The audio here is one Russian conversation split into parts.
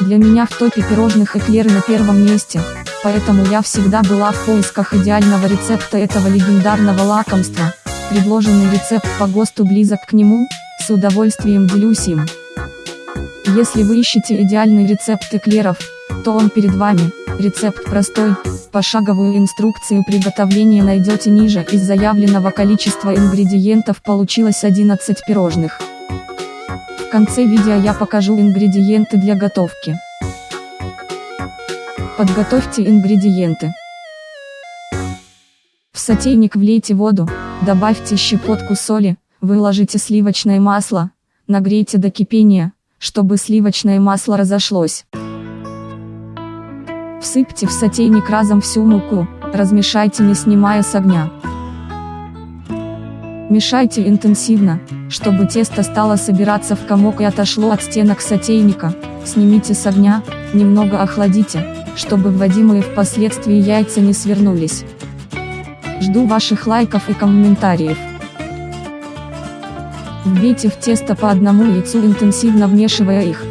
Для меня в топе пирожных эклеры на первом месте, поэтому я всегда была в поисках идеального рецепта этого легендарного лакомства. Предложенный рецепт по ГОСТу близок к нему, с удовольствием делюсь им. Если вы ищете идеальный рецепт эклеров, то он перед вами. Рецепт простой, пошаговую инструкцию приготовления найдете ниже. Из заявленного количества ингредиентов получилось 11 пирожных. В конце видео я покажу ингредиенты для готовки. Подготовьте ингредиенты. В сотейник влейте воду, добавьте щепотку соли, выложите сливочное масло, нагрейте до кипения, чтобы сливочное масло разошлось. Всыпьте в сотейник разом всю муку, размешайте не снимая с огня. Мешайте интенсивно, чтобы тесто стало собираться в комок и отошло от стенок сотейника, снимите с огня, немного охладите, чтобы вводимые впоследствии яйца не свернулись. Жду ваших лайков и комментариев. Вбейте в тесто по одному яйцу интенсивно вмешивая их.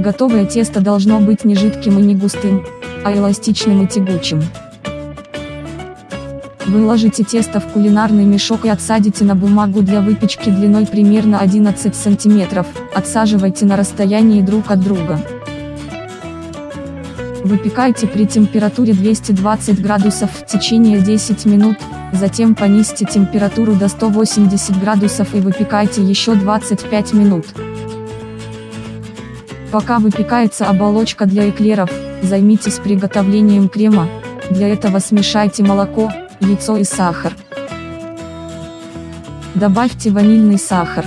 Готовое тесто должно быть не жидким и не густым, а эластичным и тягучим. Выложите тесто в кулинарный мешок и отсадите на бумагу для выпечки длиной примерно 11 см, отсаживайте на расстоянии друг от друга. Выпекайте при температуре 220 градусов в течение 10 минут, затем понизьте температуру до 180 градусов и выпекайте еще 25 минут. Пока выпекается оболочка для эклеров, займитесь приготовлением крема, для этого смешайте молоко, яйцо и сахар. Добавьте ванильный сахар.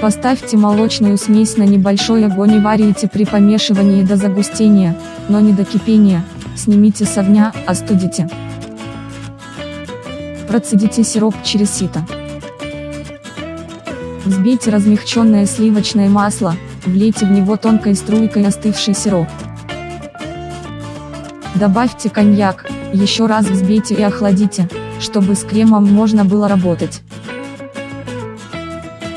Поставьте молочную смесь на небольшой огонь и варите при помешивании до загустения, но не до кипения, снимите с огня, остудите. Процедите сироп через сито. Взбейте размягченное сливочное масло, влейте в него тонкой струйкой остывший сироп. Добавьте коньяк, еще раз взбейте и охладите, чтобы с кремом можно было работать.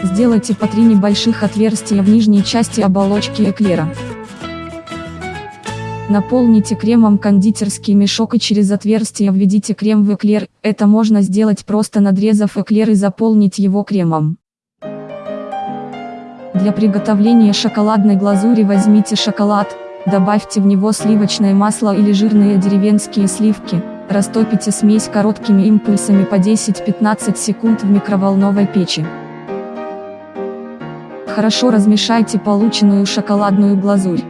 Сделайте по три небольших отверстия в нижней части оболочки эклера. Наполните кремом кондитерский мешок и через отверстие введите крем в эклер, это можно сделать просто надрезав эклер и заполнить его кремом. Для приготовления шоколадной глазури возьмите шоколад, добавьте в него сливочное масло или жирные деревенские сливки, растопите смесь короткими импульсами по 10-15 секунд в микроволновой печи. Хорошо размешайте полученную шоколадную глазурь.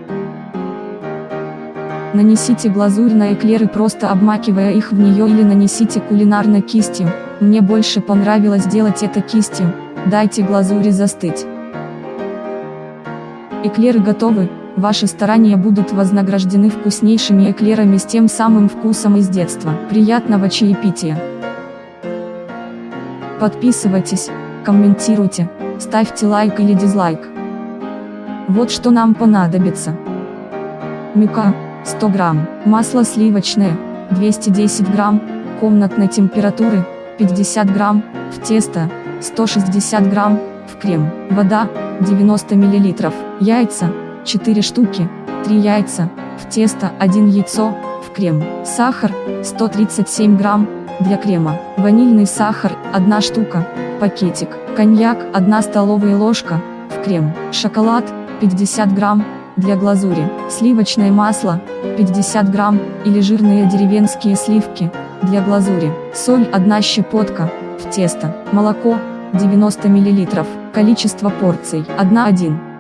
Нанесите глазурь на эклеры просто обмакивая их в нее или нанесите кулинарной кистью, мне больше понравилось делать это кистью, дайте глазури застыть. Эклеры готовы, ваши старания будут вознаграждены вкуснейшими эклерами с тем самым вкусом из детства. Приятного чаепития! Подписывайтесь, комментируйте, ставьте лайк или дизлайк. Вот что нам понадобится. Мука, 100 грамм, масло сливочное, 210 грамм, комнатной температуры, 50 грамм, в тесто, 160 грамм, в крем, вода, 90 мл, яйца, 4 штуки, 3 яйца, в тесто 1 яйцо, в крем, сахар, 137 грамм, для крема, ванильный сахар, 1 штука, пакетик, коньяк, 1 столовая ложка, в крем, шоколад, 50 грамм, для глазури, сливочное масло, 50 грамм, или жирные деревенские сливки, для глазури, соль 1 щепотка, в тесто, молоко, 90 мл, количество порций 1-1.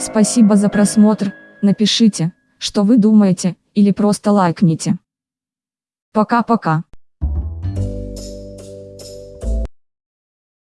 Спасибо за просмотр, напишите, что вы думаете, или просто лайкните. Пока-пока.